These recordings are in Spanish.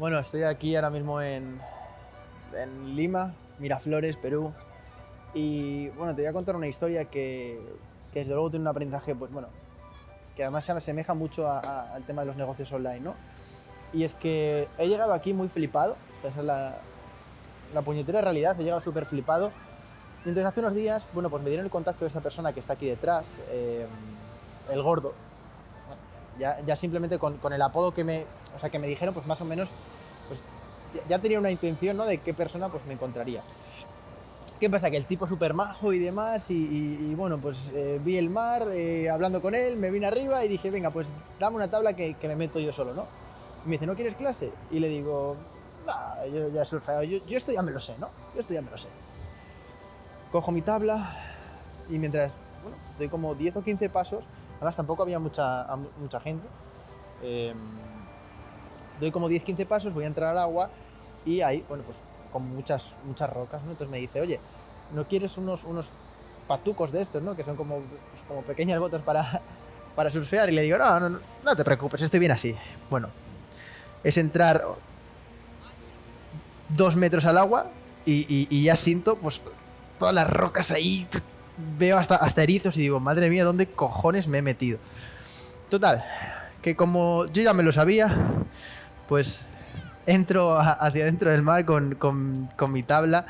Bueno, estoy aquí ahora mismo en, Lima, Miraflores, Perú. Y bueno, te voy a contar una historia que, desde luego tiene un aprendizaje, pues bueno, que además se asemeja mucho al tema de los negocios online, ¿no? Y es que he llegado aquí muy flipado, esa es la, la puñetera realidad, he llegado súper flipado. Y entonces hace unos días, bueno, pues me dieron el contacto de esta persona que está aquí detrás, eh, el gordo. Ya, simplemente con, el apodo que me, o sea, que me dijeron, pues más o menos, pues ya- tenía una intención, ¿no? De qué persona pues me encontraría. ¿Qué pasa? Que el tipo súper majo y demás, y, bueno, pues eh, vi el mar, eh, hablando con él, me vine arriba y dije, venga, pues dame una tabla que, que me meto yo solo, ¿no? Y me dice, ¿no quieres clase? Y le digo, nah, yo ya he surfeado, yo, yo esto ya me lo sé, ¿no? Yo esto ya me lo sé. Cojo mi tabla y mientras, bueno, doy como 10 o 15 pasos, además tampoco había mucha, mucha gente, eh, doy como 10-15 pasos, voy a entrar al agua y ahí, bueno, pues con muchas, muchas rocas, ¿no? Entonces me dice, oye, ¿no quieres unos, unos patucos de estos, ¿no? Que son como, pues, como pequeñas botas para, para surfear. Y le digo, no, no, no, te preocupes, estoy bien así. Bueno, es entrar dos metros al agua y, y- y ya siento, pues, todas las rocas ahí. Veo hasta, hasta erizos y digo, madre mía, ¿dónde cojones me he metido? Total, que como yo ya me lo sabía, pues entro hacia dentro del mar con, con- con mi tabla.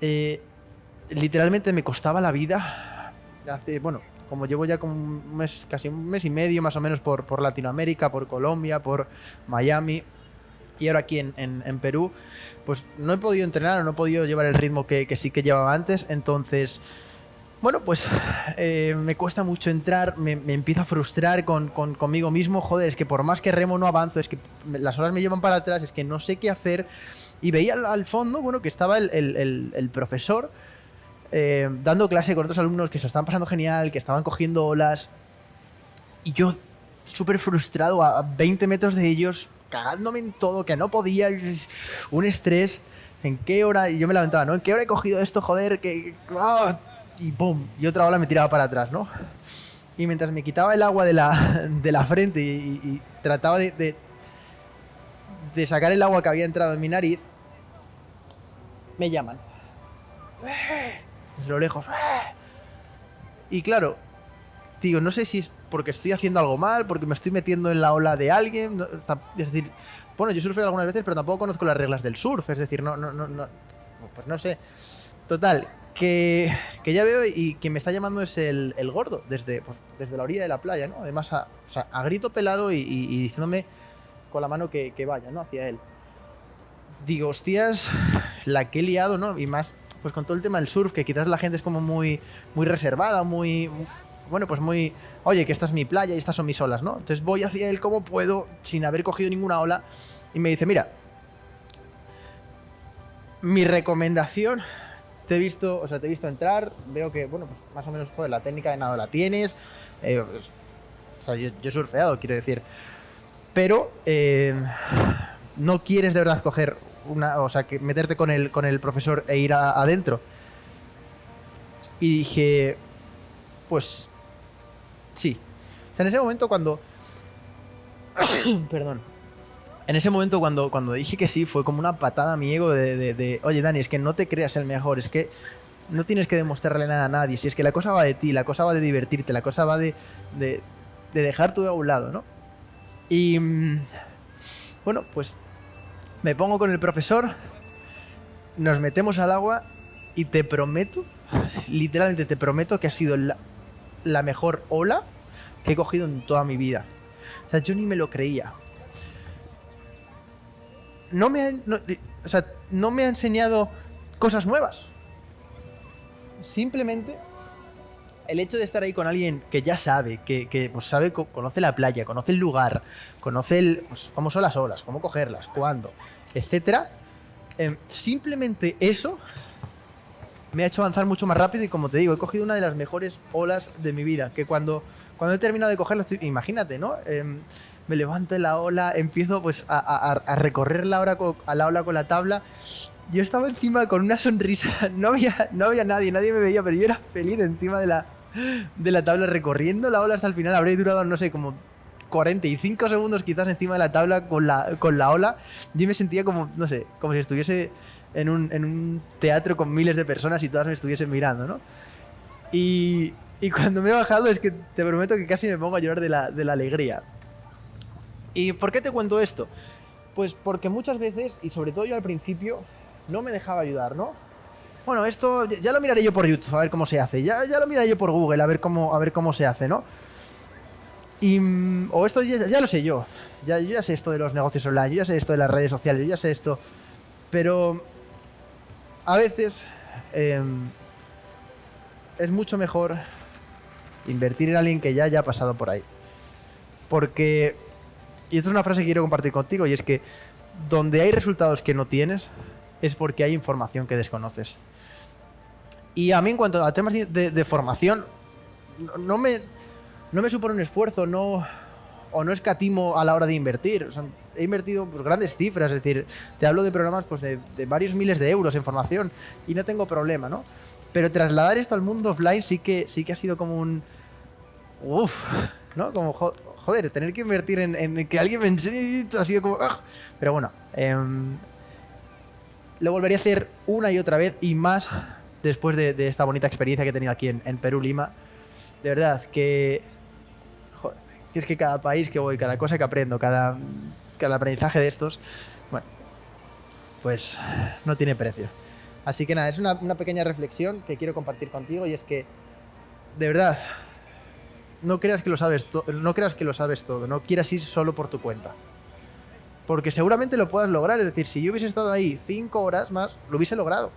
Eh, literalmente me costaba la vida. Bueno, como llevo ya como un mes, casi un mes y medio más o menos por, por Latinoamérica, por Colombia, por Miami y ahora aquí en, en- en Perú, pues no he podido entrenar o no he podido llevar el ritmo que, que sí que llevaba antes. Entonces, bueno, pues eh, me cuesta mucho entrar, me, me empiezo a frustrar con, con- conmigo mismo. Joder, es que por más que remo no avanzo, es que las horas me llevan para atrás, es que no sé qué hacer. Y veía al, fondo, bueno, que estaba el, el- el- profesor eh, dando clase con otros alumnos que se lo estaban pasando genial, que estaban cogiendo olas. Y yo, súper frustrado, a 20 metros de ellos, cagándome en todo, que no podía, un estrés. ¿En qué hora? Y yo me lamentaba, ¿no? ¿En qué hora he cogido esto, joder? Que, ¡ah! Y ¡pum! Y otra ola me tiraba para atrás, ¿no? Y mientras me quitaba el agua de la, de la frente y, trataba de, de, sacar el agua que había entrado en mi nariz, me llaman. Desde lo lejos. Y claro, digo, no sé si es porque estoy haciendo algo mal, porque me estoy metiendo en la ola de alguien. es decir, bueno, yo surfeo algunas veces, pero tampoco conozco las reglas del surf. Es decir, no, no, no, no pues no sé. Total, que, que ya veo y quien me está llamando es el, gordo, desde, pues, desde la orilla de la playa, ¿no? Además, a, o sea, grito pelado y, y- diciéndome con la mano que, que vaya, ¿no? Hacia él. Digo, hostias, la que he liado, ¿no? Y más, pues con todo el tema del surf, que quizás la gente es como muy, muy reservada, muy, bueno, pues muy, oye, que esta es mi playa y estas son mis olas, ¿no? Entonces voy hacia él como puedo, sin haber cogido ninguna ola, y me dice, mira, mi recomendación, te he visto, o sea, te visto entrar, veo que, bueno, pues más o menos, joder, la técnica de nado la tienes, eh, pues, o sea, yo, he surfeado, quiero decir, pero eh, no quieres de verdad coger una, o sea, que meterte con el, con el profesor e ir adentro. Y dije, pues sí. O sea, en ese momento cuando... Perdón. En ese momento cuando, cuando dije que sí, fue como una patada a mi ego de, de- de, oye Dani, es que no te creas el mejor, es que no tienes que demostrarle nada a nadie, si es que la cosa va de ti, la cosa va de divertirte, la cosa va de, de, de dejar tu ego a un lado, ¿no? Y mm, bueno, pues me pongo con el profesor, nos metemos al agua y te prometo, literalmente te prometo que ha sido la, la mejor ola que he cogido en toda mi vida. O sea, yo ni me lo creía. No me ha, o sea, no me ha enseñado cosas nuevas. Simplemente el hecho de estar ahí con alguien que ya sabe, que, que, pues sabe, co- conoce la playa, conoce el lugar, conoce el, pues, cómo son las olas, cómo cogerlas, cuándo, etcétera, em, simplemente eso me ha hecho avanzar mucho más rápido y como te digo, he cogido una de las mejores olas de mi vida, que cuando, cuando he terminado de cogerla, imagínate, ¿no? Em, me levanto la ola, empiezo pues a, a- a recorrer la, hora co- a la ola con la tabla. Yo estaba encima con una sonrisa, no había, no había nadie, nadie me veía, pero yo era feliz encima de la, de la tabla recorriendo la ola hasta el final. Habría durado, no sé, como 45 segundos quizás encima de la tabla con la, con la ola, yo me sentía como, no sé, como si estuviese en un, en un teatro con miles de personas y todas me estuviesen mirando, ¿no? Y, y cuando me he bajado es que te prometo que casi me pongo a llorar de la, de la alegría. ¿Y por qué te cuento esto? Pues porque muchas veces, y sobre todo yo al principio, no me dejaba ayudar, ¿no? Bueno, esto ya lo miraré yo por YouTube, a ver cómo se hace. Ya, ya lo miraré yo por Google, a ver cómo, a ver cómo se hace, ¿no? Y, mm, o esto ya, lo sé yo. Ya, yo ya sé esto de los negocios online, yo ya sé esto de las redes sociales, yo ya sé esto. Pero a veces em, es mucho mejor invertir en alguien que ya haya pasado por ahí. Porque, y esto es una frase que quiero compartir contigo, y es que donde hay resultados que no tienes, es porque hay información que desconoces. Y a mí en cuanto a temas de, formación, no me, no me supone un esfuerzo, no, o no escatimo a la hora de invertir. he invertido pues, grandes cifras, es decir, te hablo de programas pues, de, varios miles de euros en formación y no tengo problema, ¿no? Pero trasladar esto al mundo offline sí que, sí que ha sido como un... Uf, ¿no? Como, joder, tener que invertir en, que alguien me enseñe ha sido como... ¡ah! Pero bueno, em, lo volvería a hacer una y otra vez y más después de, esta bonita experiencia que he tenido aquí en, Perú, Lima. De verdad, que... Joder, es que cada país que voy, cada cosa que aprendo, cada, cada aprendizaje de estos, bueno, pues no tiene precio. Así que nada, es una, pequeña reflexión que quiero compartir contigo y es que, de verdad, no creas que lo sabes, no creas que lo sabes todo, no quieras ir solo por tu cuenta. Porque seguramente lo puedas lograr, es decir, si yo hubiese estado ahí cinco horas más, lo hubiese logrado.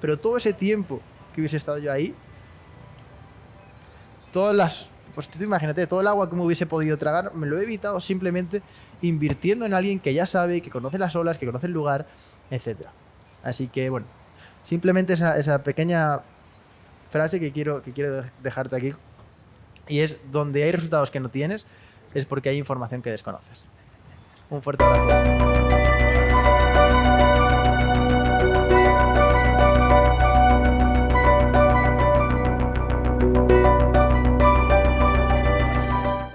Pero todo ese tiempo que hubiese estado yo ahí, todas las, pues tú imagínate, todo el agua que me hubiese podido tragar, me lo he evitado simplemente invirtiendo en alguien que ya sabe, que conoce las olas, que conoce el lugar, etc. Así que bueno, Simplemente esa, esa pequeña frase que quiero, que quiero dejarte aquí. Y es, donde hay resultados que no tienes, es porque hay información que desconoces. Un fuerte abrazo.